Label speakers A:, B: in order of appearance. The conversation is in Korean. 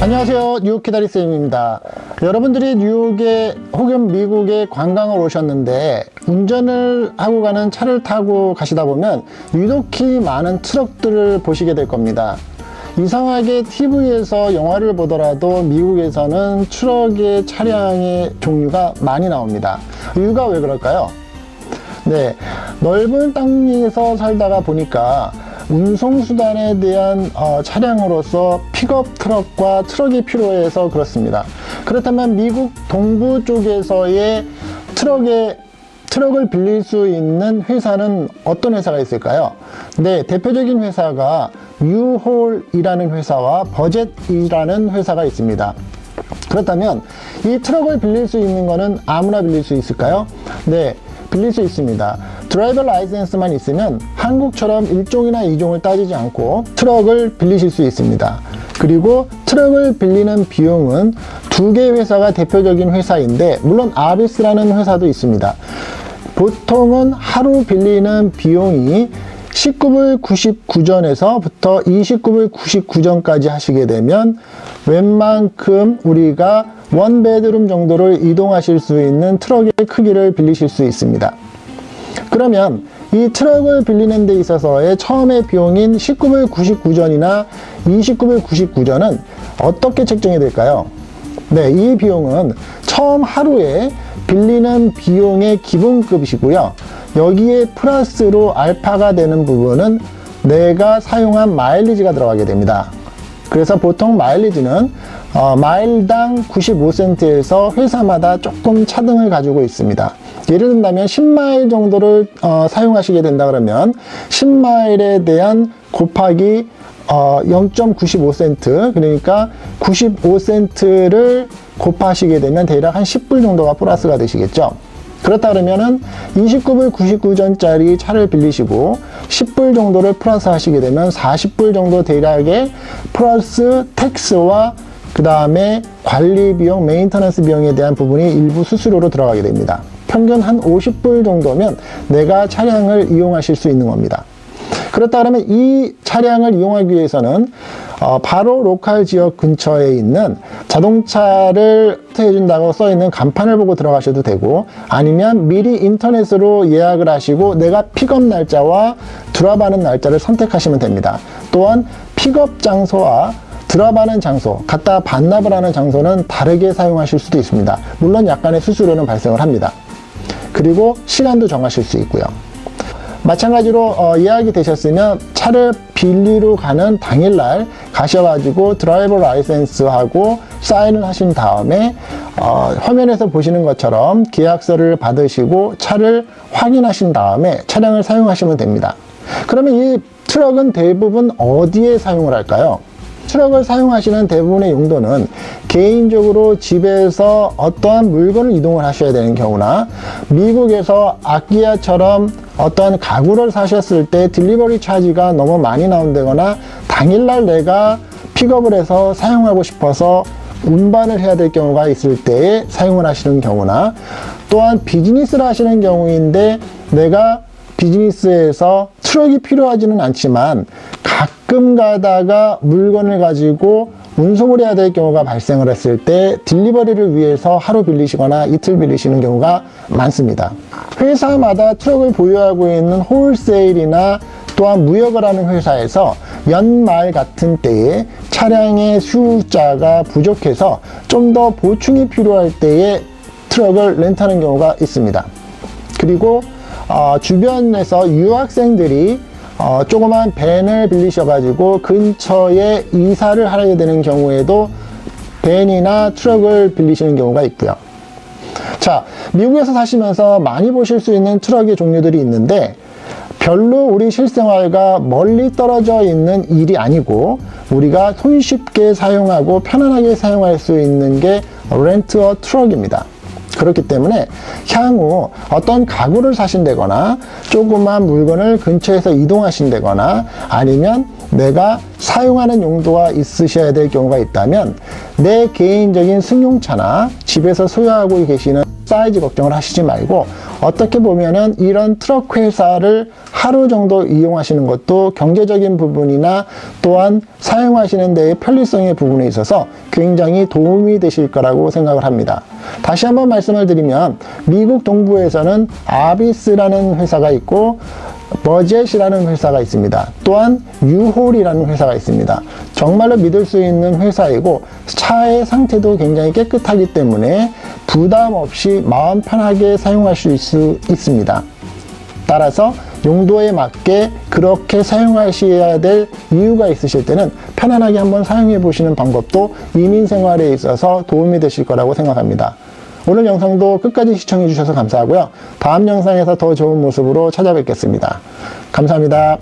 A: 안녕하세요. 뉴욕 기다리쌤입니다. 여러분들이 뉴욕에 혹은 미국에 관광을 오셨는데 운전을 하고 가는 차를 타고 가시다 보면 유독히 많은 트럭들을 보시게 될 겁니다. 이상하게 TV에서 영화를 보더라도 미국에서는 트럭의 차량의 종류가 많이 나옵니다. 이유가 왜 그럴까요? 네, 넓은 땅에서 살다가 보니까 운송수단에 대한 어, 차량으로서 픽업 트럭과 트럭이 필요해서 그렇습니다. 그렇다면 미국 동부 쪽에서의 트럭에 트럭을 빌릴 수 있는 회사는 어떤 회사가 있을까요? 네, 대표적인 회사가 U-Haul이라는 회사와 Budget이라는 회사가 있습니다. 그렇다면 이 트럭을 빌릴 수 있는 것은 아무나 빌릴 수 있을까요? 네, 빌릴 수 있습니다. 드라이버 라이센스만 있으면 한국처럼 1종이나 2종을 따지지 않고 트럭을 빌리실 수 있습니다. 그리고 트럭을 빌리는 비용은 두개 회사가 대표적인 회사인데 물론 아비스라는 회사도 있습니다. 보통은 하루 빌리는 비용이 19불 99전에서부터 29불 99전까지 하시게 되면 웬만큼 우리가 원베드룸 정도를 이동하실 수 있는 트럭의 크기를 빌리실 수 있습니다. 그러면 이 트럭을 빌리는 데 있어서의 처음의 비용인 19불 99전이나 29불 99전은 어떻게 책정이 될까요? 네, 이 비용은 처음 하루에 빌리는 비용의 기본급이시고요. 여기에 플러스로 알파가 되는 부분은 내가 사용한 마일리지가 들어가게 됩니다. 그래서 보통 마일리지는 어, 마일당 95센트에서 회사마다 조금 차등을 가지고 있습니다. 예를 든다면 10마일 정도를 어, 사용하시게 된다 그러면 10마일에 대한 곱하기 어, 0.95센트 그러니까 95센트를 곱하시게 되면 대략 한 10불 정도가 플러스가 되시겠죠. 그렇다 그러면은 29불 99전짜리 차를 빌리시고 10불 정도를 플러스 하시게 되면 40불 정도 대략의 플러스 tax와 그 다음에 관리 비용, maintenance 비용에 대한 부분이 일부 수수료로 들어가게 됩니다. 평균 한 50불 정도면 내가 차량을 이용하실 수 있는 겁니다. 그렇다 그러면 이 차량을 이용하기 위해서는 어, 바로 local 지역 근처에 있는 자동차를 해준다고 써있는 간판을 보고 들어가셔도 되고 아니면 미리 인터넷으로 예약을 하시고 내가 픽업 날짜와 drop하는 날짜를 선택하시면 됩니다. 또한 픽업 장소와 drop하는 장소, 갖다 반납을 하는 장소는 다르게 사용하실 수도 있습니다. 물론 약간의 수수료는 발생을 합니다. 그리고 시간도 정하실 수 있고요. 마찬가지로 어, 예약이 되셨으면 차를 빌리러 가는 당일날 가셔가지고 driver license하고 사인을 하신 다음에 어, 화면에서 보시는 것처럼 계약서를 받으시고 차를 확인하신 다음에 차량을 사용하시면 됩니다. 그러면 이 트럭은 대부분 어디에 사용을 할까요? 트럭을 사용하시는 대부분의 용도는 개인적으로 집에서 어떠한 물건을 이동을 하셔야 되는 경우나 미국에서 아키아처럼 어떤 가구를 사셨을 때 딜리버리 차지가 너무 많이 나온다거나 당일날 내가 픽업을 해서 사용하고 싶어서 운반을 해야 될 경우가 있을 때에 사용을 하시는 경우나 또한 비즈니스를 하시는 경우인데 내가 비즈니스에서 트럭이 필요하지는 않지만 가끔 가다가 물건을 가지고 운송을 해야 될 경우가 발생을 했을 때 delivery를 위해서 하루 빌리시거나 이틀 빌리시는 경우가 많습니다. 회사마다 트럭을 보유하고 있는 wholesale이나 또한 무역을 하는 회사에서 연말 같은 때에 차량의 숫자가 부족해서 좀 더 보충이 필요할 때에 트럭을 렌트하는 경우가 있습니다. 그리고 어, 주변에서 유학생들이 어, 조그만 밴을 빌리셔가지고 근처에 이사를 하게 되는 경우에도 밴이나 트럭을 빌리시는 경우가 있고요. 자, 미국에서 사시면서 많이 보실 수 있는 트럭의 종류들이 있는데 별로 우리 실생활과 멀리 떨어져 있는 일이 아니고 우리가 손쉽게 사용하고 편안하게 사용할 수 있는 게 렌트어 트럭입니다. 그렇기 때문에 향후 어떤 가구를 사신다거나 조그만 물건을 근처에서 이동하신다거나 아니면 내가 사용하는 용도가 있으셔야 될 경우가 있다면 내 개인적인 승용차나 집에서 소유하고 계시는 사이즈 걱정을 하시지 말고 어떻게 보면은 이런 트럭 회사를 하루 정도 이용하시는 것도 경제적인 부분이나 또한 사용하시는 데의 편리성의 부분에 있어서 굉장히 도움이 되실 거라고 생각을 합니다. 다시 한번 말씀을 드리면 미국 동부에서는 아비스라는 회사가 있고 버젯이라는 회사가 있습니다. 또한 유홀이라는 회사가 있습니다. 정말로 믿을 수 있는 회사이고 차의 상태도 굉장히 깨끗하기 때문에 부담 없이 마음 편하게 사용하실 수 있습니다. 따라서 용도에 맞게 그렇게 사용하셔야 될 이유가 있으실 때는 편안하게 한번 사용해 보시는 방법도 이민 생활에 있어서 도움이 되실 거라고 생각합니다. 오늘 영상도 끝까지 시청해 주셔서 감사하고요. 다음 영상에서 더 좋은 모습으로 찾아뵙겠습니다. 감사합니다.